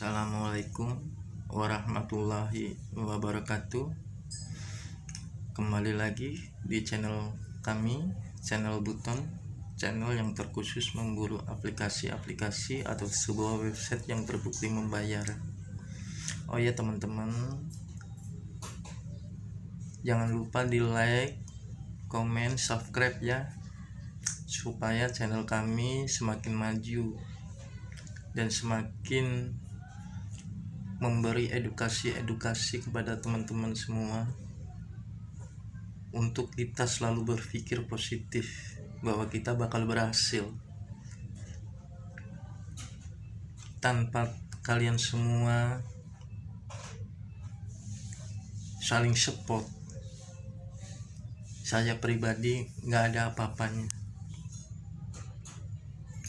Assalamualaikum warahmatullahi wabarakatuh. Kembali lagi di channel kami Channel Buton Channel yang terkhusus memburu aplikasi-aplikasi atau sebuah website yang terbukti membayar. Oh ya teman-teman. Jangan lupa di like, komen, subscribe ya Supaya channel kami semakin maju dan semakin memberi edukasi-edukasi kepada teman-teman semua untuk kita selalu berpikir positif bahwa kita bakal berhasil. Tanpa kalian semua saling support saya pribadi nggak ada apa-apanya.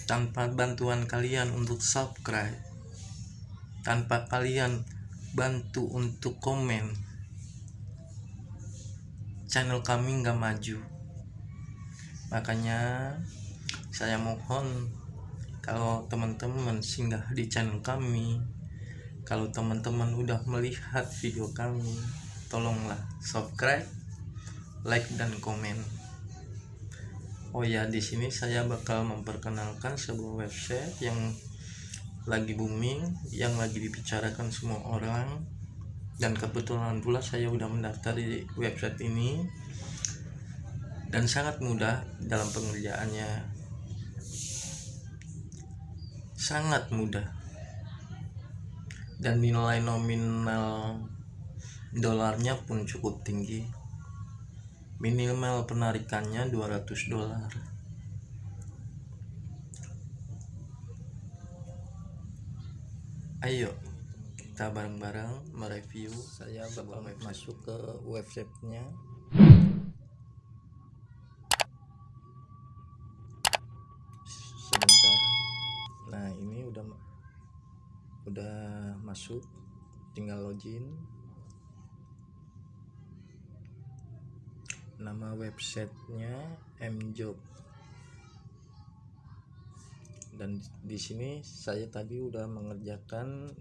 Tanpa bantuan kalian untuk subscribe tanpa kalian bantu untuk komen. Channel kami nggak maju. Makanya saya mohon kalau teman-teman singgah di channel kami kalau teman-teman udah melihat video kami tolonglah subscribe like dan komen. Oh ya, di sini saya bakal memperkenalkan sebuah website yang lagi booming, yang lagi dibicarakan semua orang. Dan kebetulan pula saya udah mendaftar di website ini dan sangat mudah dalam pengerjaannya. Sangat mudah. Dan nilai nominal dolarnya pun cukup tinggi minimal penarikannya 200 dolar ayo kita bareng-bareng mereview saya bakal masuk ke websitenya. Sebentar. Nah ini udah udah masuk. Tinggal login. Nama websitenya mjob dan di sini saya tadi udah mengerjakan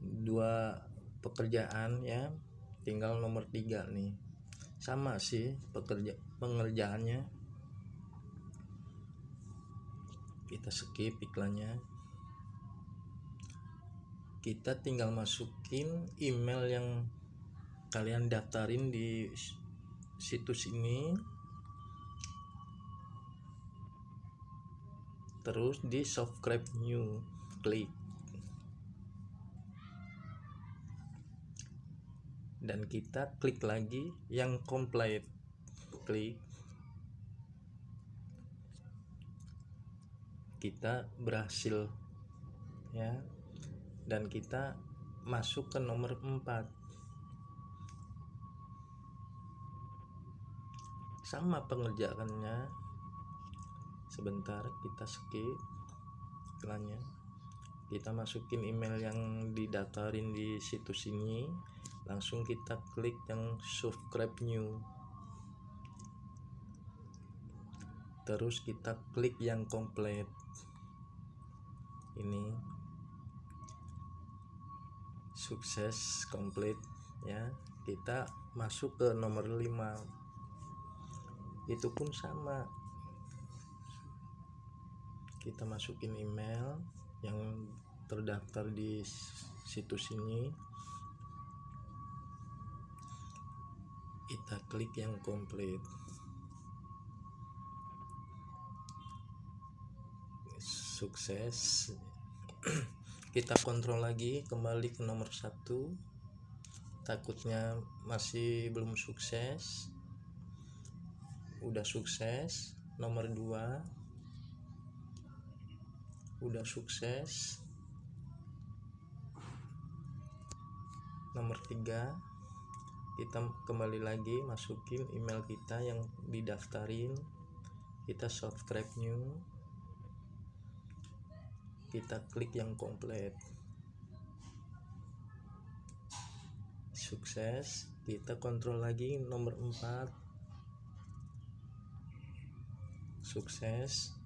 dua pekerjaan ya. Tinggal nomor tiga nih. Sama sih pekerja pengerjaannya. Kita skip iklannya. Kita tinggal masukin email yang kalian daftarin di situs ini terus di subscribe new klik. Dan kita klik lagi yang complete. Klik. Kita berhasil ya. Dan kita masuk ke nomor 4 sama pengerjaannya sebentar kita skip iklannya. Kita masukin email yang didaftarin di situs ini langsung kita klik yang subscribe new. Terus kita klik yang komplit ini. Sukses komplit ya. Kita masuk ke nomor 5 itu pun sama kita masukin email yang terdaftar di situs ini. Kita klik yang komplit. Sukses. Kita kontrol lagi kembali ke nomor satu. Takutnya masih belum sukses. Udah sukses. Nomor 2 udah sukses. Nomor 3 kita kembali lagi masukin email kita yang didaftarin. Kita subscribe new. Kita klik yang komplit. Sukses. Kita kontrol lagi nomor 4 sukses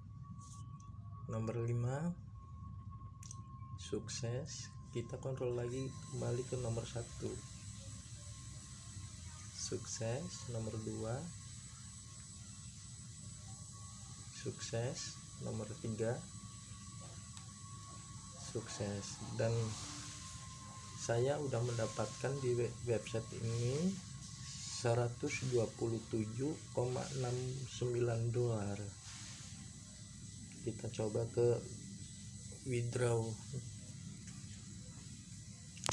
nomor 5 sukses. Kita kontrol lagi kembali ke nomor satu. Sukses. Nomor dua. Sukses. Nomor tiga. Sukses. Dan saya udah mendapatkan di website ini 127,69 dolar kita coba ke withdraw.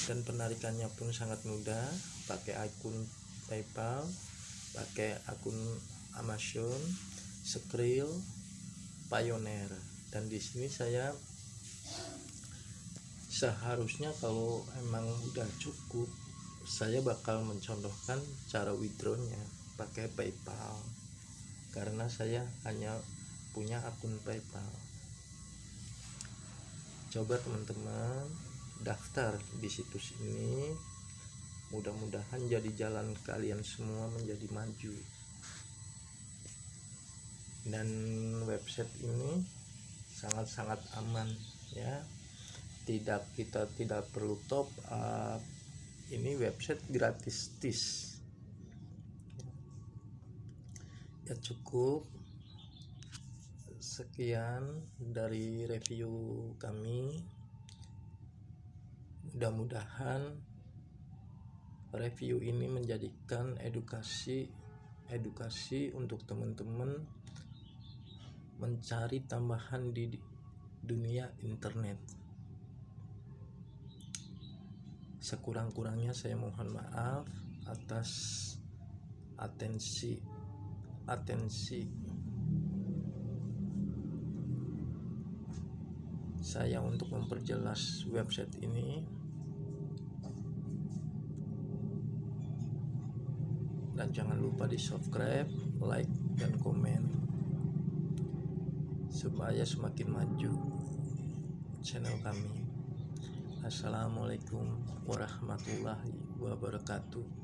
Dan penarikannya pun sangat mudah. Pakai akun PayPal pakai akun Amazon Skrill Pioneer. Dan di sini saya seharusnya kalau emang udah cukup saya bakal mencontohkan cara withdrawnya pakai PayPal. Karena saya hanya punya akun PayPal. Coba teman-teman daftar di situs ini. Mudah-mudahan jadi jalan kalian semua menjadi maju. Dan website ini sangat-sangat aman ya. Tidak kita tidak perlu top up. Ini website gratis tis. Ya cukup sekian dari review kami. Mudah-mudahan review ini menjadikan edukasi edukasi untuk teman-teman mencari tambahan di dunia internet. Sekurang-kurangnya saya mohon maaf atas atensi atensi saya untuk memperjelas website ini. Dan jangan lupa di subscribe like dan komen. Supaya semakin maju channel kami. Assalamualaikum warahmatullahi wabarakatuh